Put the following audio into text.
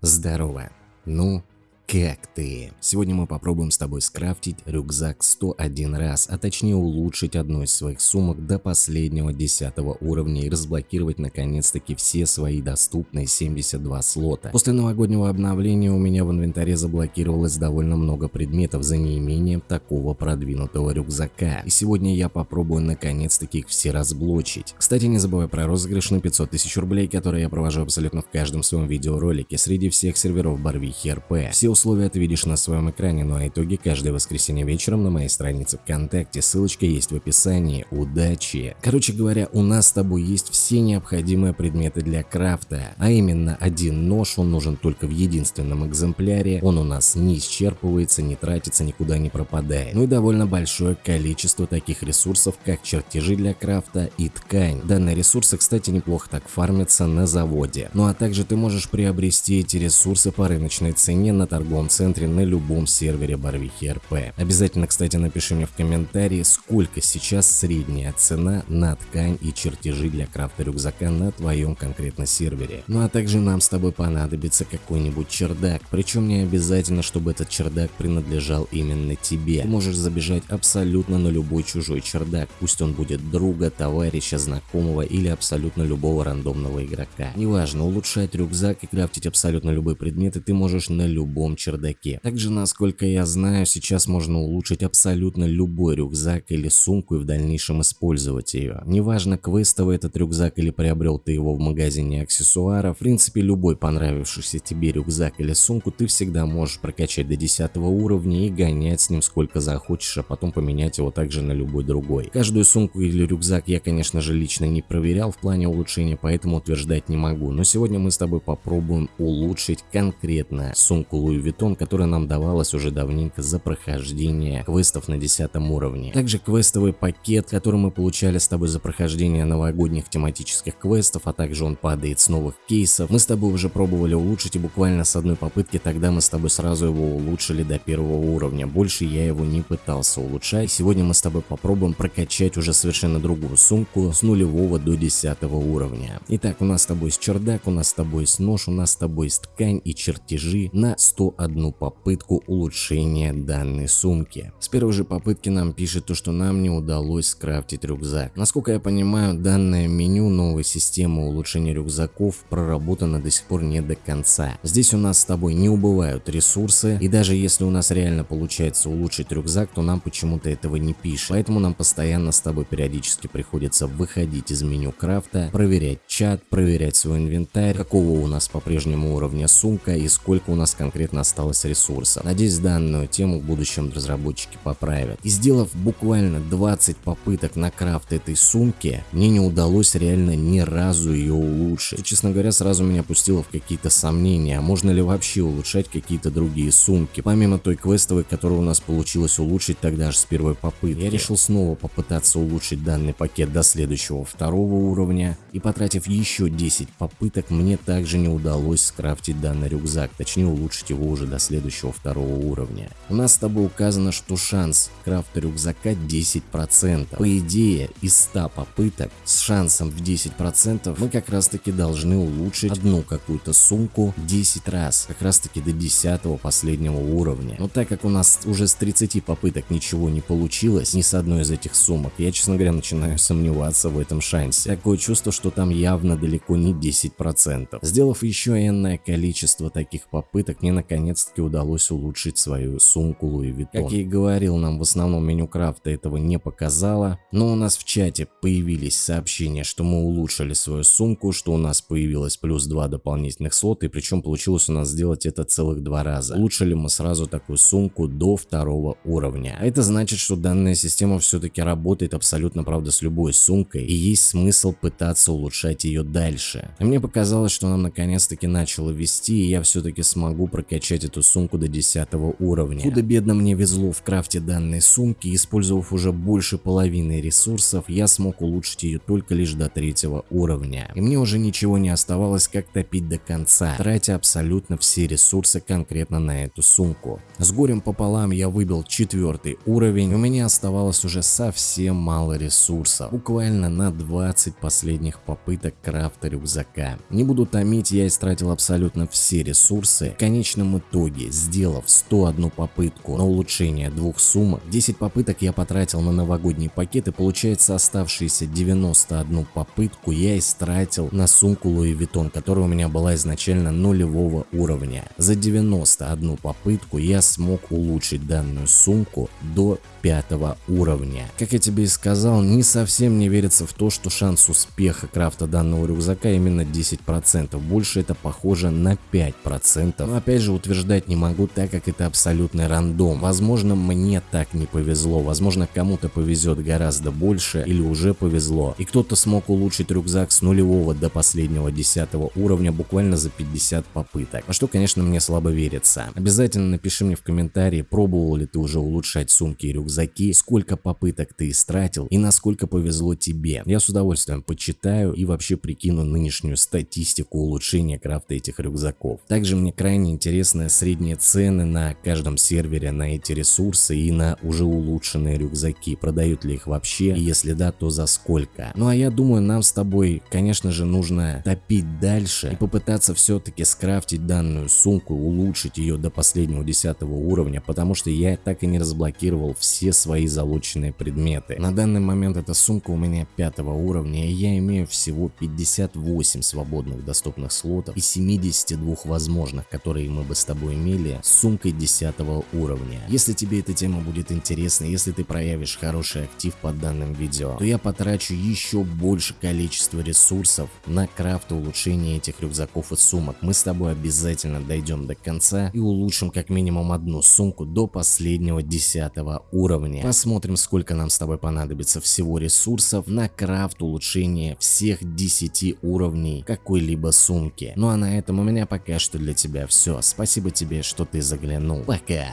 Здорово. Ну, как ты? Сегодня мы попробуем с тобой скрафтить рюкзак 101 раз, а точнее улучшить одну из своих сумок до последнего 10 уровня и разблокировать наконец-таки все свои доступные 72 слота. После новогоднего обновления у меня в инвентаре заблокировалось довольно много предметов за неимением такого продвинутого рюкзака. И сегодня я попробую наконец-таки их все разблочить. Кстати, не забывай про розыгрыш на 500 тысяч рублей, который я провожу абсолютно в каждом своем видеоролике среди всех серверов Барвихи РП. Все условия ты видишь на своем экране, ну а итоги каждое воскресенье вечером на моей странице ВКонтакте, ссылочка есть в описании. Удачи! Короче говоря, у нас с тобой есть все необходимые предметы для крафта, а именно один нож, он нужен только в единственном экземпляре, он у нас не исчерпывается, не тратится, никуда не пропадает. Ну и довольно большое количество таких ресурсов, как чертежи для крафта и ткань. Данные ресурсы, кстати, неплохо так фармятся на заводе. Ну а также ты можешь приобрести эти ресурсы по рыночной цене на торговом центре центре на любом сервере Барвихи РП. Обязательно, кстати, напиши мне в комментарии, сколько сейчас средняя цена на ткань и чертежи для крафта рюкзака на твоем конкретно сервере. Ну а также нам с тобой понадобится какой-нибудь чердак, причем не обязательно, чтобы этот чердак принадлежал именно тебе. Ты можешь забежать абсолютно на любой чужой чердак, пусть он будет друга, товарища, знакомого или абсолютно любого рандомного игрока. Неважно, улучшать рюкзак и крафтить абсолютно любые предметы ты можешь на любом чердаке. Также, насколько я знаю, сейчас можно улучшить абсолютно любой рюкзак или сумку и в дальнейшем использовать ее. Неважно, квестовый этот рюкзак или приобрел ты его в магазине аксессуаров, в принципе любой понравившийся тебе рюкзак или сумку ты всегда можешь прокачать до 10 уровня и гонять с ним сколько захочешь, а потом поменять его также на любой другой. Каждую сумку или рюкзак я, конечно же, лично не проверял в плане улучшения, поэтому утверждать не могу. Но сегодня мы с тобой попробуем улучшить конкретно сумку Louis Vuitton, которая нам давалась уже давненько за прохождение квестов на 10 уровне. Также квестовый пакет, который мы получали с тобой за прохождение новогодних тематических квестов, а также он падает с новых кейсов. Мы с тобой уже пробовали улучшить и буквально с одной попытки тогда мы с тобой сразу его улучшили до первого уровня. Больше я его не пытался улучшать. Сегодня мы с тобой попробуем прокачать уже совершенно другую сумку с нулевого до 10 уровня. Итак, у нас с тобой есть чердак, у нас с тобой есть нож, у нас с тобой есть ткань и чертежи на 101 попытку улучшения данной сумки. С первой же попытки нам пишет то, что нам не удалось скрафтить рюкзак. Насколько я понимаю, данное меню новой системы улучшения рюкзаков проработано до сих пор не до конца. Здесь у нас с тобой не убывают ресурсы, и даже если у нас реально получается улучшить рюкзак, то нам почему-то этого не пишет. Поэтому нам постоянно с тобой периодически приходится выходить из меню крафта, проверять чат, проверять свой инвентарь, какого у нас по-прежнему уровня сумка и сколько у нас конкретно осталось ресурсов. Надеюсь, данную тему в будущем разработчики поправят. И сделав буквально 20 попыток на крафт этой сумки, мне не удалось реально ни разу ее улучшить. И, честно говоря, сразу меня пустило в какие-то сомнения, а можно ли вообще улучшать какие-то другие сумки, помимо той квестовой, которую у нас получилось улучшить тогда же с первой попытки. Я решил снова попытаться улучшить данный пакет до следующего второго уровня, и потратив еще 10 попыток, мне также не удалось скрафтить данный рюкзак, точнее улучшить его уже до следующего второго уровня. У нас с тобой указано, что шанс крафта рюкзака 10%. По идее, из 100 попыток с шансом в 10% мы как раз таки должны улучшить одну какую-то сумку 10 раз, как раз таки до 10 последнего уровня. Но так как у нас уже с 30 попыток ничего не получилось, ни с одной из этих сумок, я, честно говоря, начинаю сомневаться в этом шансе. Такое чувство, что там явно далеко не 10%. Сделав еще энное количество таких попыток, мне наконец-таки удалось улучшить свою сумку Louis Vuitton. Как я и говорил, нам в основном меню крафта этого не показало, но у нас в чате появились сообщения, что мы улучшили свою сумку, что у нас появилось плюс 2 дополнительных слота, и причем получилось у нас сделать это целых два раза. Улучшили мы сразу такую сумку до второго уровня. А это значит, что данная система все-таки работает абсолютно, правда, с любой сумкой, и есть смысл пытаться улучшать ее дальше. И мне показалось, что нам наконец-таки начало вести, и я все-таки смогу прокачать прокачать эту сумку до 10 уровня. Худо-бедно мне везло в крафте данной сумки, использовав уже больше половины ресурсов, я смог улучшить ее только лишь до третьего уровня. И мне уже ничего не оставалось, как топить до конца, тратя абсолютно все ресурсы конкретно на эту сумку. С горем пополам я выбил четвертый уровень, у меня оставалось уже совсем мало ресурсов, буквально на 20 последних попыток крафта рюкзака. Не буду томить, я истратил абсолютно все ресурсы. В конечном итоге, сделав 101 попытку на улучшение двух сумок, 10 попыток я потратил на новогодний пакет и получается оставшиеся 91 попытку я истратил на сумку Louis Vuitton, которая у меня была изначально нулевого уровня. За 91 попытку я смог улучшить данную сумку до пятого уровня. Как я тебе и сказал, не совсем не верится в то, что шанс успеха крафта данного рюкзака именно 10%, больше это похоже на 5%. Но опять же утверждать не могу, так как это абсолютный рандом. Возможно мне так не повезло, возможно кому-то повезет гораздо больше или уже повезло, и кто-то смог улучшить рюкзак с нулевого до последнего 10 уровня буквально за 50 попыток, во что конечно мне слабо верится. Обязательно напиши мне в комментарии, пробовал ли ты уже улучшать сумки и рюкзаки сколько попыток ты истратил и насколько повезло тебе. Я с удовольствием почитаю и вообще прикину нынешнюю статистику улучшения крафта этих рюкзаков. Также мне крайне интересны средние цены на каждом сервере на эти ресурсы и на уже улучшенные рюкзаки. Продают ли их вообще и если да, то за сколько. Ну а я думаю нам с тобой конечно же нужно топить дальше и попытаться все-таки скрафтить данную сумку, улучшить ее до последнего 10 уровня, потому что я так и не разблокировал все свои залученные предметы. На данный момент эта сумка у меня пятого уровня и я имею всего 58 свободных доступных слотов и 72 возможных, которые мы бы с тобой имели с сумкой 10 уровня. Если тебе эта тема будет интересна, если ты проявишь хороший актив под данным видео, то я потрачу еще больше количества ресурсов на крафт и улучшение этих рюкзаков и сумок. Мы с тобой обязательно дойдем до конца и улучшим как минимум одну сумку до последнего 10 уровня. Посмотрим, сколько нам с тобой понадобится всего ресурсов на крафт улучшение всех 10 уровней какой-либо сумки. Ну а на этом у меня пока что для тебя все. Спасибо тебе, что ты заглянул. Пока.